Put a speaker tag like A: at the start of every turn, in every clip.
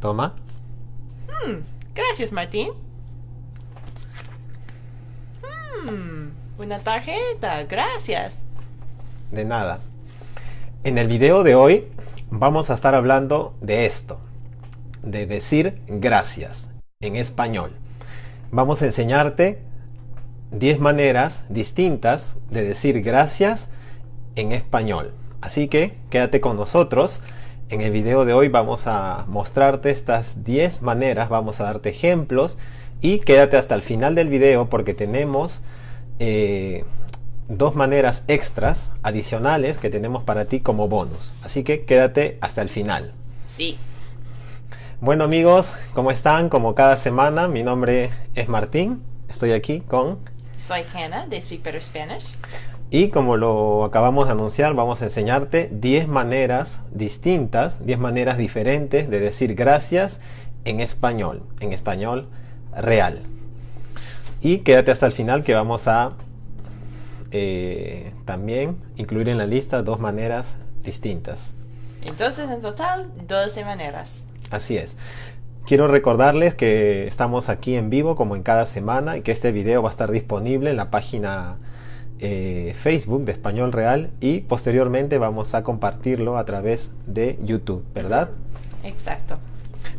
A: Toma.
B: Gracias, Martín. Hmm, una tarjeta, gracias.
A: De nada. En el video de hoy vamos a estar hablando de esto, de decir gracias en español. Vamos a enseñarte 10 maneras distintas de decir gracias en español. Así que quédate con nosotros. En el video de hoy vamos a mostrarte estas 10 maneras, vamos a darte ejemplos y quédate hasta el final del video porque tenemos eh, dos maneras extras adicionales que tenemos para ti como bonus. Así que quédate hasta el final.
B: Sí.
A: Bueno amigos, ¿cómo están? Como cada semana, mi nombre es Martín. Estoy aquí con...
B: Soy Hannah de Speak Better Spanish.
A: Y como lo acabamos de anunciar, vamos a enseñarte 10 maneras distintas, 10 maneras diferentes de decir gracias en español, en español real. Y quédate hasta el final que vamos a eh, también incluir en la lista dos maneras distintas.
B: Entonces, en total, 12 maneras.
A: Así es. Quiero recordarles que estamos aquí en vivo como en cada semana y que este video va a estar disponible en la página eh, Facebook de Español Real y posteriormente vamos a compartirlo a través de YouTube, ¿verdad?
B: Exacto.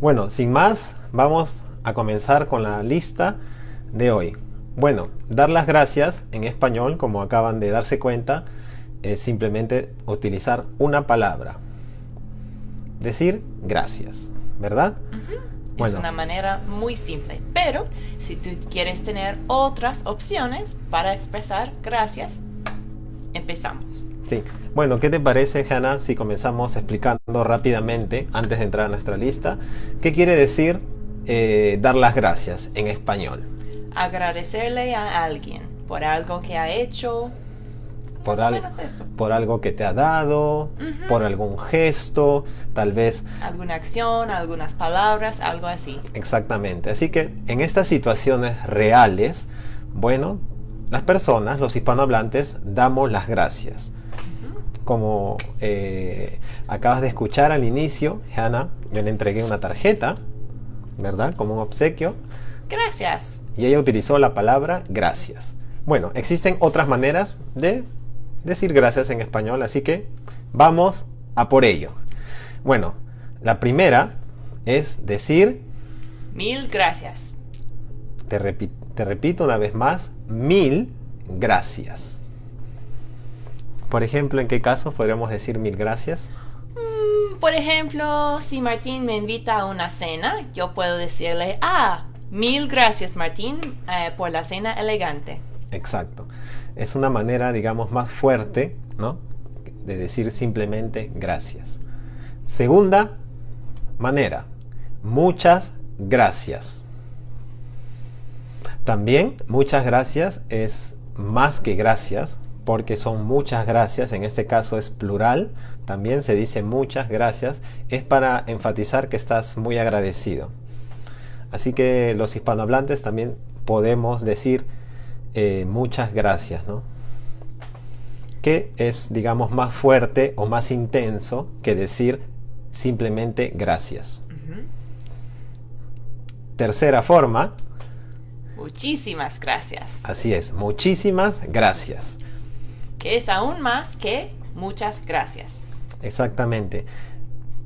A: Bueno, sin más, vamos a comenzar con la lista de hoy. Bueno, dar las gracias en español, como acaban de darse cuenta, es simplemente utilizar una palabra. Decir gracias, ¿verdad?
B: Es una manera muy simple, pero si tú quieres tener otras opciones para expresar gracias, empezamos.
A: Sí. Bueno, ¿qué te parece, Hannah, si comenzamos explicando rápidamente, antes de entrar a nuestra lista, qué quiere decir eh, dar las gracias en español?
B: Agradecerle a alguien por algo que ha hecho,
A: por, al- algo que te ha dado, por algún gesto, tal vez
B: alguna acción, algunas palabras, algo así.
A: Exactamente. Así que en estas situaciones reales, bueno, las personas, los hispanohablantes, damos las gracias. Como eh, acabas de escuchar al inicio, Hannah, yo le entregué una tarjeta, ¿verdad? Como un obsequio,
B: Gracias.
A: y ella utilizó la palabra gracias. Bueno, existen otras maneras de decir gracias en español, así que vamos a por ello. Bueno, la primera es decir
B: Mil gracias.
A: Te, repi- te repito una vez más, mil gracias. Por ejemplo, ¿en qué casos podríamos decir mil gracias?
B: Mm, Por ejemplo, si Martín me invita a una cena, yo puedo decirle, ah, mil gracias Martín eh, por la cena elegante.
A: Exacto. Es una manera, digamos, más fuerte, ¿no? De decir simplemente gracias. Segunda manera, muchas gracias. También muchas gracias es más que gracias, porque son muchas gracias, en este caso es plural, también se dice muchas gracias, es para enfatizar que estás muy agradecido. Así que los hispanohablantes también podemos decir eh, muchas gracias, ¿no? Que es, digamos, más fuerte o más intenso que decir simplemente gracias. Tercera forma,
B: Muchísimas gracias.
A: así es, muchísimas gracias.
B: Que es aún más que muchas gracias.
A: Exactamente.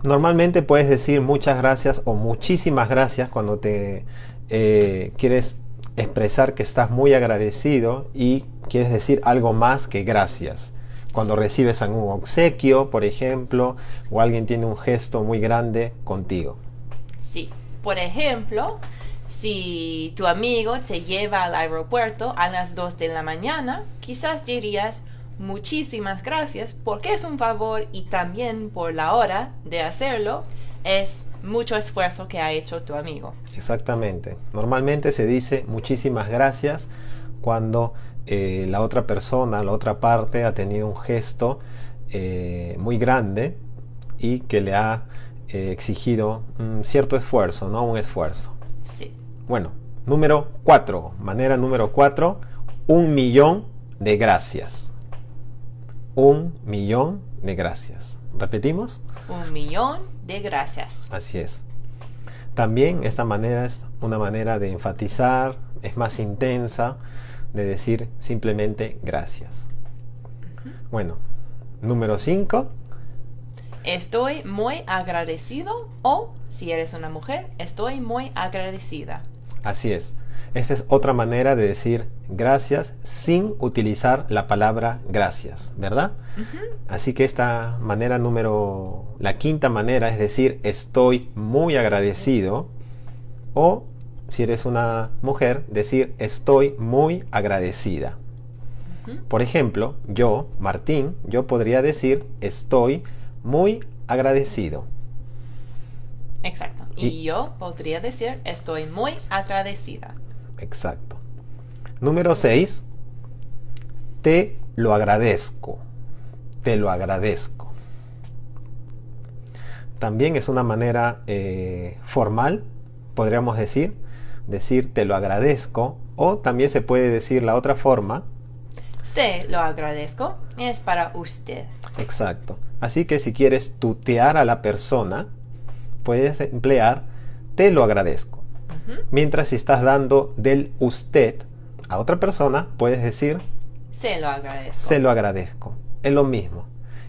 A: Normalmente puedes decir muchas gracias o muchísimas gracias cuando te eh, quieres expresar que estás muy agradecido y quieres decir algo más que gracias. Cuando recibes algún obsequio, por ejemplo, o alguien tiene un gesto muy grande contigo.
B: Sí. Por ejemplo, si tu amigo te lleva al aeropuerto a las 2 de la mañana, quizás dirías muchísimas gracias porque es un favor y también por la hora de hacerlo es mucho esfuerzo que ha hecho tu amigo.
A: Exactamente. Normalmente se dice muchísimas gracias cuando eh, la otra persona, la otra parte ha tenido un gesto eh, muy grande y que le ha eh, exigido un cierto esfuerzo, ¿no? Un esfuerzo.
B: Sí.
A: Bueno, número 4, manera número 4, un millón de gracias. Un millón de gracias. ¿Repetimos?
B: Un millón de gracias.
A: Así es. También esta manera es una manera de enfatizar, es más intensa, de decir simplemente gracias. Bueno, número 5.
B: Estoy muy agradecido o, si eres una mujer, estoy muy agradecida.
A: Así es. Esta es otra manera de decir gracias sin utilizar la palabra gracias, ¿verdad? Así que esta manera número, la quinta manera es decir estoy muy agradecido o si eres una mujer, decir estoy muy agradecida. Por ejemplo, yo, Martín, yo podría decir estoy muy agradecido.
B: Exacto. Y, yo podría decir estoy muy agradecida.
A: Exacto. Número 6. Te lo agradezco. Te lo agradezco. También es una manera eh, formal, podríamos decir, decir te lo agradezco. O también se puede decir la otra forma.
B: Se lo agradezco es para usted.
A: Exacto. Así que si quieres tutear a la persona, puedes emplear te lo agradezco. Mientras si estás dando del usted a otra persona, puedes decir
B: se lo agradezco.
A: Se lo agradezco. Es lo mismo.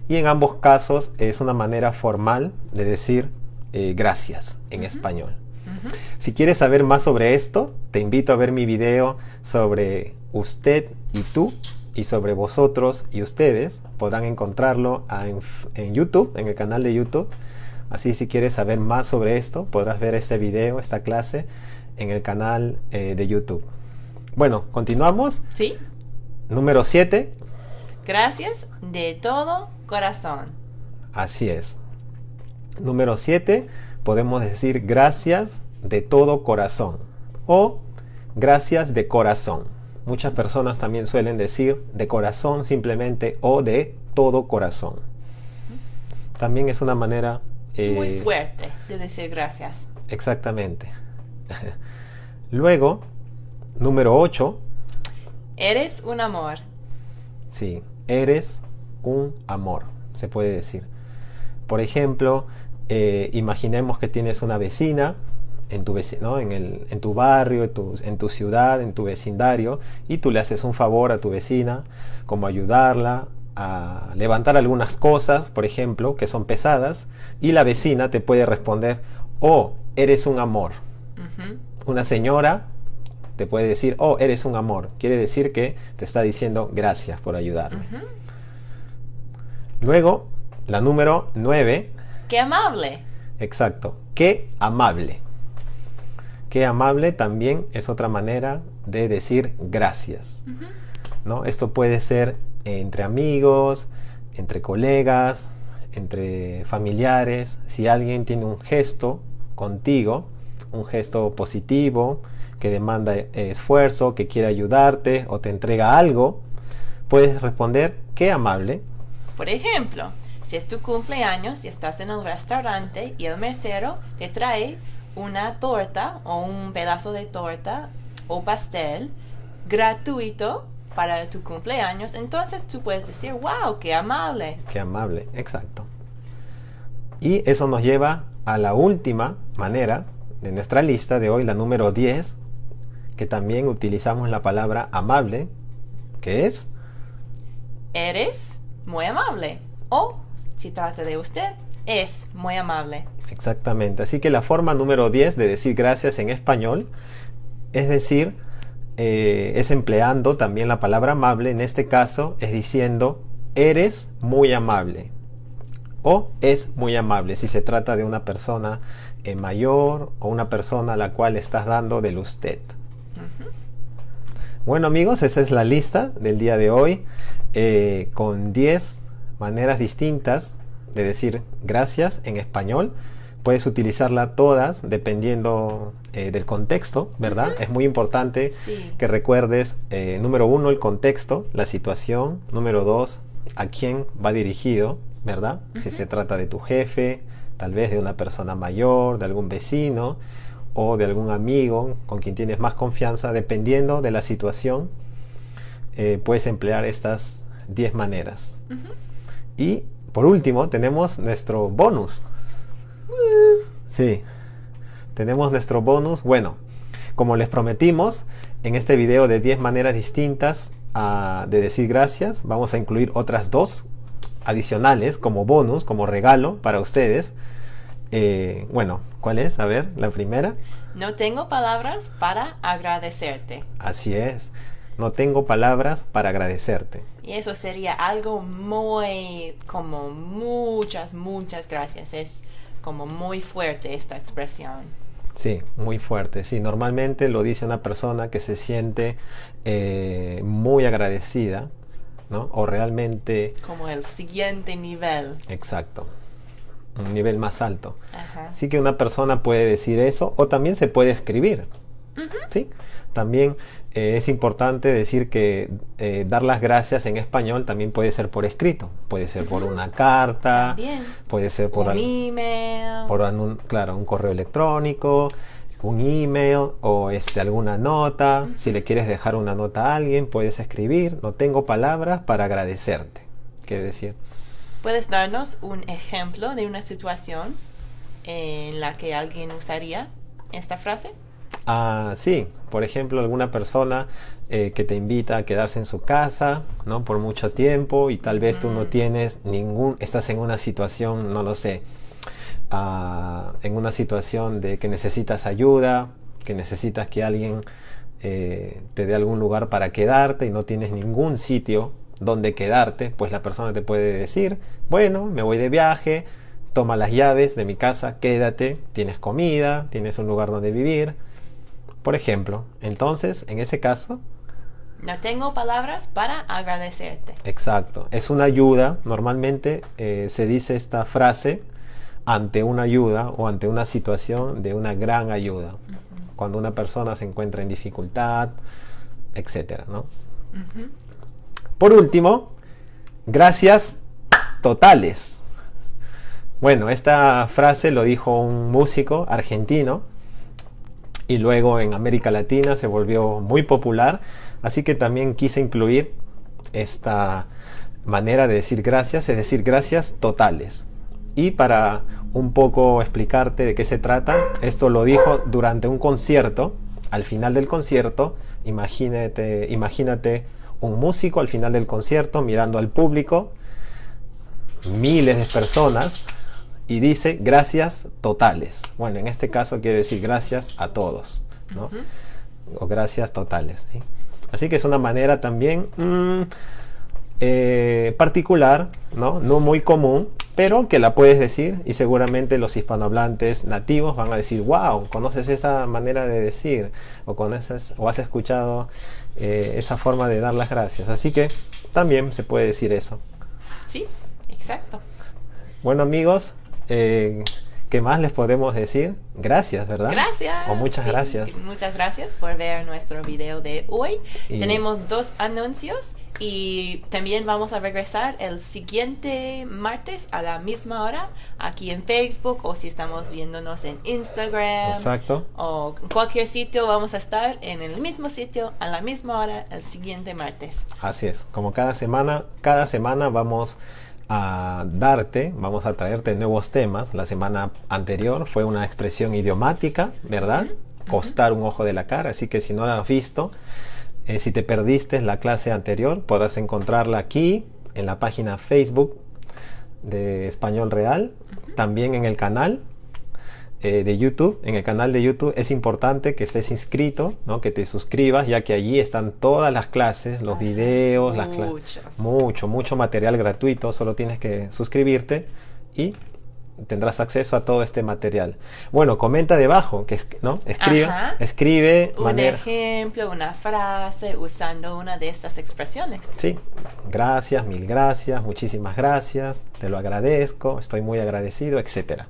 A: Y en ambos casos es una manera formal de decir eh, gracias en español. Si quieres saber más sobre esto, te invito a ver mi video sobre usted y tú y sobre vosotros y ustedes. Podrán encontrarlo en YouTube, en el canal de YouTube. Así si quieres saber más sobre esto, podrás ver este video, esta clase, en el canal eh, de YouTube. Bueno, continuamos.
B: Sí.
A: Número 7.
B: Gracias de todo corazón.
A: Así es. Número 7. Podemos decir gracias de todo corazón o gracias de corazón. Muchas personas también suelen decir de corazón simplemente o de todo corazón. También es una manera
B: muy eh, fuerte de decir gracias.
A: Exactamente. Luego, número 8.
B: Eres un amor.
A: Sí, eres un amor, se puede decir. Por ejemplo, eh, imaginemos que tienes una vecina en tu, en, el, en tu barrio, en tu, en tu, ciudad, en tu vecindario, y tú le haces un favor a tu vecina, como ayudarla a levantar algunas cosas, por ejemplo, que son pesadas, y la vecina te puede responder, oh, eres un amor. Una señora te puede decir, oh, eres un amor. Quiere decir que te está diciendo gracias por ayudarme. Luego, la número 9.
B: ¡Qué amable!
A: Exacto, qué amable. Qué amable también es otra manera de decir gracias. ¿no? Esto puede ser entre amigos, entre colegas, entre familiares. Si alguien tiene un gesto contigo, un gesto positivo, que demanda esfuerzo, que quiere ayudarte o te entrega algo, puedes responder qué amable.
B: Por ejemplo, si es tu cumpleaños y estás en el restaurante y el mesero te trae una torta o un pedazo de torta o pastel gratuito para tu cumpleaños, entonces tú puedes decir, wow, qué amable.
A: Qué amable, exacto. Y eso nos lleva a la última manera de nuestra lista de hoy, la número 10, que también utilizamos la palabra amable, que es...
B: Eres muy amable. O, si trata de usted, es muy amable.
A: Exactamente. Así que la forma número 10 de decir gracias en español es decir, eh, es empleando también la palabra amable, en este caso es diciendo eres muy amable o es muy amable si se trata de una persona eh, mayor o una persona a la cual estás dando del usted. Bueno amigos, esa es la lista del día de hoy eh, con 10 maneras distintas de decir gracias en español puedes utilizarla todas dependiendo eh, del contexto, ¿verdad? Es muy importante que recuerdes, eh, número uno, el contexto, la situación, número dos, a quién va dirigido, ¿verdad? Si se trata de tu jefe, tal vez de una persona mayor, de algún vecino o de algún amigo con quien tienes más confianza, dependiendo de la situación, eh, puedes emplear estas 10 maneras. Y por último, tenemos nuestro bonus. Sí. tenemos nuestro bonus. Bueno, como les prometimos, en este video de 10 maneras distintas ah, de decir gracias, vamos a incluir otras dos adicionales como bonus, como regalo para ustedes. Eh, bueno, ¿cuál es? A ver, la primera.
B: No tengo palabras para agradecerte.
A: Así es. No tengo palabras para agradecerte.
B: Y eso sería algo muy, como muchas, muchas gracias. Es como muy fuerte esta expresión.
A: Sí, muy fuerte. Sí, normalmente lo dice una persona que se siente eh, muy agradecida, ¿no? O realmente...
B: Como el siguiente nivel.
A: Exacto. Un nivel más alto. Así que una persona puede decir eso o también se puede escribir. ¿Sí? También eh, es importante decir que eh, dar las gracias en español también puede ser por escrito, puede ser por una carta, puede ser por
B: un email,
A: por un, claro, un correo electrónico, un email o este, alguna nota. Si le quieres dejar una nota a alguien, puedes escribir. No tengo palabras para agradecerte. ¿Qué decir?
B: ¿Puedes darnos un ejemplo de una situación en la que alguien usaría esta frase?
A: Ah, sí, por ejemplo, alguna persona eh, que te invita a quedarse en su casa, ¿no? Por mucho tiempo y tal vez tú no tienes ningún, estás en una situación, no lo sé, ah, en una situación de que necesitas ayuda, que necesitas que alguien eh, te dé algún lugar para quedarte y no tienes ningún sitio donde quedarte, pues la persona te puede decir, bueno, me voy de viaje, toma las llaves de mi casa, quédate, tienes comida, tienes un lugar donde vivir por ejemplo, entonces, en ese caso...
B: No tengo palabras para agradecerte.
A: Exacto. Es una ayuda. Normalmente eh, se dice esta frase ante una ayuda o ante una situación de una gran ayuda. Cuando una persona se encuentra en dificultad, etc. ¿no? Por último, gracias totales. Bueno, esta frase lo dijo un músico argentino y luego en América Latina se volvió muy popular. Así que también quise incluir esta manera de decir gracias, es decir, gracias totales. Y para un poco explicarte de qué se trata, esto lo dijo durante un concierto. Al final del concierto, imagínate, imagínate un músico al final del concierto mirando al público, miles de personas y dice gracias totales. Bueno, en este caso quiere decir gracias a todos, ¿no? O gracias totales. Así que es una manera también mm, eh, particular, ¿no? No muy común, pero que la puedes decir y seguramente los hispanohablantes nativos van a decir, wow, conoces esa manera de decir o, conoces, o has escuchado eh, esa forma de dar las gracias. Así que también se puede decir eso.
B: Sí, exacto.
A: Bueno amigos, eh, ¿Qué más les podemos decir? Gracias, ¿verdad?
B: Gracias.
A: O muchas gracias.
B: Muchas gracias por ver nuestro video de hoy. Tenemos dos anuncios y también vamos a regresar el siguiente martes a la misma hora aquí en Facebook o si estamos viéndonos en Instagram.
A: Exacto.
B: O en cualquier sitio vamos a estar en el mismo sitio a la misma hora el siguiente martes.
A: Así es. Como cada semana, cada semana vamos a darte, vamos a traerte nuevos temas. La semana anterior fue una expresión idiomática, ¿verdad? Costar un ojo de la cara, así que si no la has visto, eh, si te perdiste la clase anterior, podrás encontrarla aquí en la página Facebook de Español Real, también en el canal eh, de YouTube, en el canal de YouTube, es importante que estés inscrito, ¿no? que te suscribas, ya que allí están todas las clases, los videos, las clases. Mucho, mucho material gratuito, solo tienes que suscribirte y tendrás acceso a todo este material. Bueno, comenta debajo, que ¿no? Escribe, escribe
B: un ejemplo, una frase usando una de estas expresiones.
A: Sí, gracias, mil gracias, muchísimas gracias, te lo agradezco, estoy muy agradecido, etcétera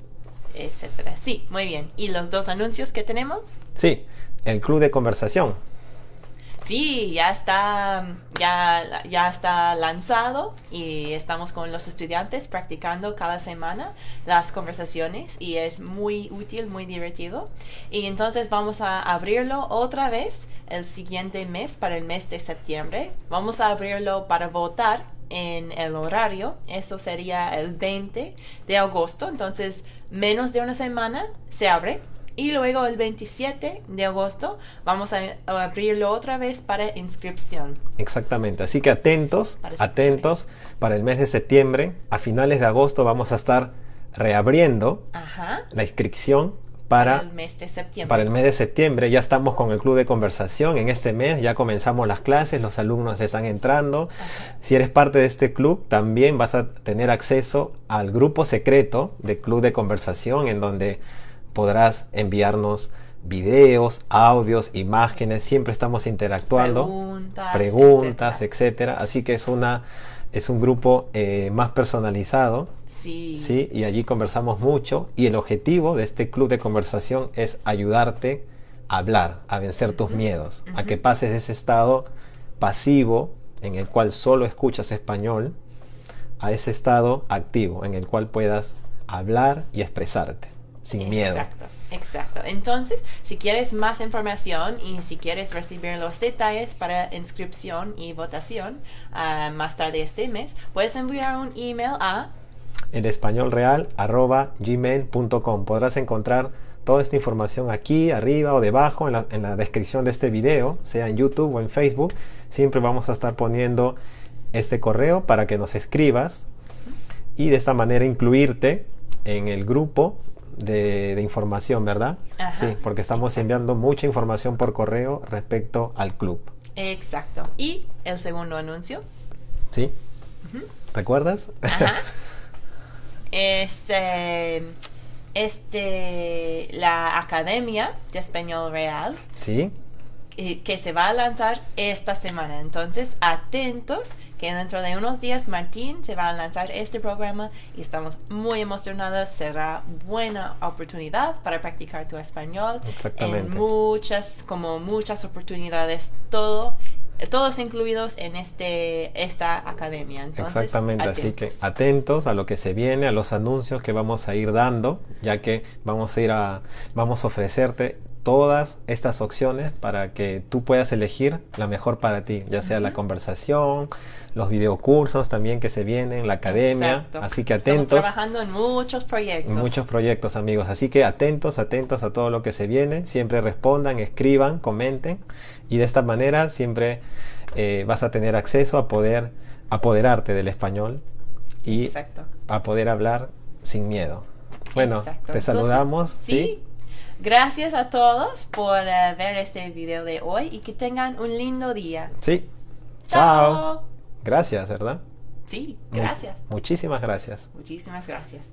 B: etcétera. Sí, muy bien. ¿Y los dos anuncios que tenemos?
A: Sí, el club de conversación.
B: Sí, ya está, ya, ya está lanzado y estamos con los estudiantes practicando cada semana las conversaciones y es muy útil, muy divertido. Y entonces vamos a abrirlo otra vez el siguiente mes, para el mes de septiembre. Vamos a abrirlo para votar en el horario. Eso sería el 20 de agosto. Entonces, menos de una semana se abre Y luego el 27 de agosto vamos a a abrirlo otra vez para inscripción.
A: Exactamente, así que atentos,
B: Para
A: atentos para el mes de septiembre. A finales de agosto vamos a estar reabriendo
B: Ajá.
A: la inscripción
B: Para
A: para,
B: el mes de septiembre.
A: para el mes de septiembre. Ya estamos con el club de conversación en este mes, ya comenzamos las clases, los alumnos están entrando. Si eres parte de este club, también vas a tener acceso al grupo secreto de club de conversación en donde podrás enviarnos videos, audios, imágenes, siempre estamos interactuando
B: Preguntas,
A: preguntas,
B: etcétera.
A: etcétera. Así que es una es un grupo eh, más personalizado,
B: Sí.
A: sí, y allí conversamos mucho. Y el objetivo de este club de conversación es ayudarte a hablar, a vencer tus miedos, a que pases de ese estado pasivo en el cual solo escuchas español a ese estado activo en el cual puedas hablar y expresarte sin miedo.
B: Exacto, exacto. Entonces, si quieres más información y si quieres recibir los detalles para inscripción y votación ah, más tarde este mes, puedes enviar un email a
A: en. Podrás encontrar toda esta información aquí, arriba o debajo, en la, en la descripción de este video, sea en YouTube o en Facebook. Siempre vamos a estar poniendo este correo para que nos escribas y de esta manera incluirte en el grupo de, de información, ¿verdad?
B: Ajá,
A: Sí, porque estamos enviando mucha información por correo respecto al club.
B: Exacto. Y el segundo anuncio.
A: ¿Sí? ¿Recuerdas?
B: Ajá. Este, este, la Academia de Español Real
A: sí.
B: eh, que se va a lanzar esta semana. Entonces, atentos que dentro de unos días Martín se va a lanzar este programa y estamos muy emocionados. Será buena oportunidad para practicar tu español.
A: Exactamente.
B: En muchas, como muchas oportunidades, todo, todos incluidos en este, esta academia. Entonces,
A: Exactamente, así que
B: atentos.
A: atentos a lo que se viene, a los anuncios que vamos a ir dando, ya que vamos a ir a vamos a ofrecerte todas estas opciones para que tú puedas elegir la mejor para ti, ya sea la conversación, los videocursos también que se vienen, la academia,
B: Exacto.
A: así que
B: Estamos
A: atentos.
B: trabajando en muchos proyectos.
A: Muchos proyectos, amigos. Así que atentos, atentos a todo lo que se viene. Siempre respondan, escriban, comenten. Y de esta manera siempre eh, vas a tener acceso a poder apoderarte del español y
B: Exacto.
A: a poder hablar sin miedo. Bueno,
B: Exacto.
A: te
B: Entonces,
A: saludamos.
B: sí. Gracias a todos por eh, ver este video de hoy y que tengan un lindo día.
A: Sí.
B: Chao.
A: Gracias, ¿verdad?
B: Sí,
A: Mu-
B: gracias.
A: muchísimas gracias.
B: Muchísimas gracias.